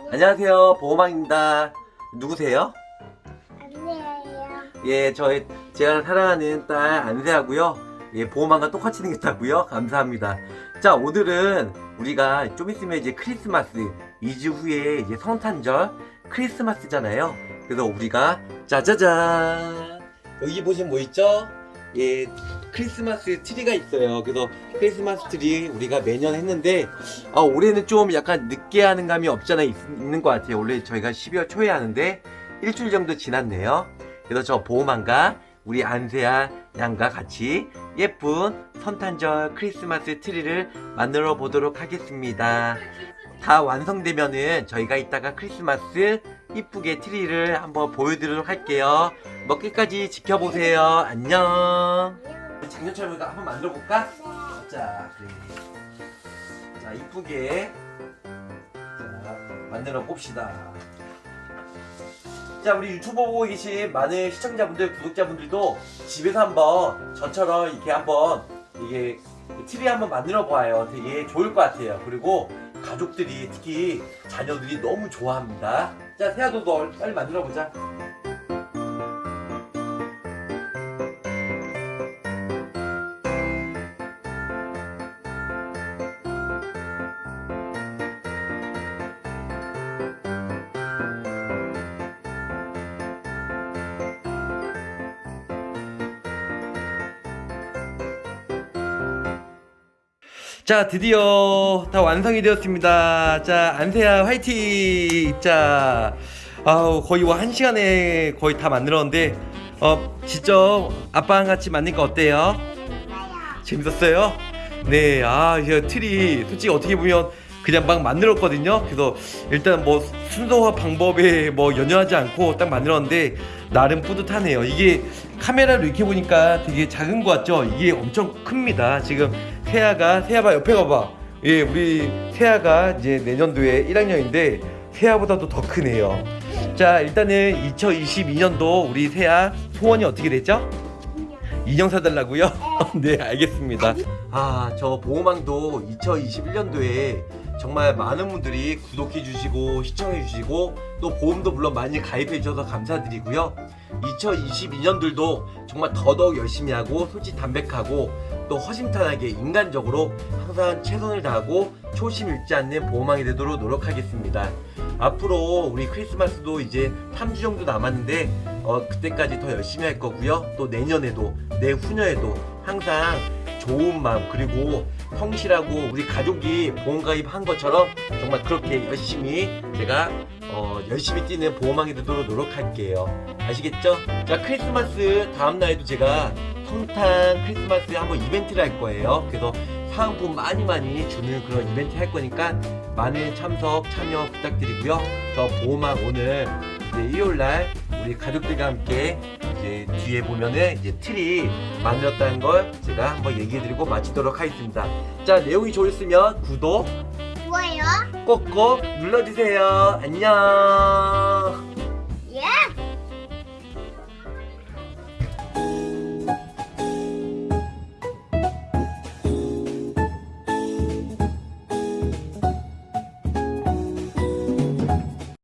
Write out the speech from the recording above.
안녕하세요. 보호망입니다. 누구세요? 안녕해요. 예 저희 제가 사랑하는 딸 안세아고요. 예 보호망과 똑같이 생겼다고요? 감사합니다. 자 오늘은 우리가 좀 있으면 이제 크리스마스 2주 후에 이제 성탄절 크리스마스잖아요. 그래서 우리가 짜자잔. 여기 보시면 뭐 있죠? 예 크리스마스 트리가 있어요. 그래서 크리스마스 트리 우리가 매년 했는데 아 올해는 좀 약간 늦게 하는 감이 없잖아 있, 있는 것 같아요. 원래 저희가 12월 초에 하는데 일주일 정도 지났네요. 그래서 저 보호망과 우리 안세아 양과 같이 예쁜 성탄절 크리스마스 트리를 만들어 보도록 하겠습니다. 다 완성되면은 저희가 이따가 크리스마스 이쁘게 트리를 한번 보여드리도록 할게요. 뭐 끝까지 지켜보세요. 안녕. 작년처럼 한번 만들어 볼까? 자 그래. 자 이쁘게. 자 만들어 봅시다. 자 우리 유튜브 보고 계신 많은 시청자분들 구독자분들도 집에서 한번 저처럼 이렇게 한번 이게 트리 한번 만들어 봐요. 되게 좋을 것 같아요. 그리고 가족들이 특히 자녀들이 너무 좋아합니다. 자 너 빨리 만들어 보자 자 드디어 다 완성이 되었습니다 자 안세야 화이팅 자 아우 거의 뭐 한 시간에 거의 다 만들었는데 어 직접 아빠랑 같이 만드니까 어때요? 재밌었어요? 네, 아, 이 트리 솔직히 어떻게 보면 그냥 막 만들었거든요. 그래서 일단 뭐 순서와 방법에 뭐 연연하지 않고 딱 만들었는데 나름 뿌듯하네요. 이게 카메라로 이렇게 보니까 되게 작은 것 같죠? 이게 엄청 큽니다. 지금 세아가 세아봐 옆에 가봐. 예, 우리 세아가 이제 내년도에 1학년인데 세아보다도 더 크네요. 자, 일단은 2022년도 우리 세아 소원이 어떻게 됐죠? 인형 사달라고요? 네 알겠습니다 아 저 보호망도 2021년도에 정말 많은 분들이 구독해 주시고 시청해 주시고 또 보험도 물론 많이 가입해 주셔서 감사드리고요 2022년들도 정말 더더욱 열심히 하고 솔직 담백하고 또 허심탄회하게 인간적으로 항상 최선을 다하고 초심 잃지 않는 보호망이 되도록 노력하겠습니다 앞으로 우리 크리스마스도 이제 3주 정도 남았는데 어, 그때까지 더 열심히 할 거고요. 또 내년에도 내후년에도 항상 좋은 마음 그리고 성실하고 우리 가족이 보험가입 한 것처럼 정말 그렇게 열심히 제가 어, 열심히 뛰는 보험왕이 되도록 노력할게요. 아시겠죠? 자 크리스마스 다음 날에도 제가 성탄 크리스마스 한번 이벤트를 할 거예요. 그래서 사은품 많이 많이 주는 그런 이벤트 할 거니까 많은 참석 참여 부탁드리고요. 저 보험왕 오늘 이제 일요일 날 우리 가족들과 함께 이제 뒤에 보면은 이제 트리 만들었다는 걸 제가 한번 얘기해드리고 마치도록 하겠습니다. 자 내용이 좋으시면 구독 뭐예요? 꼭꼭 눌러주세요. 안녕.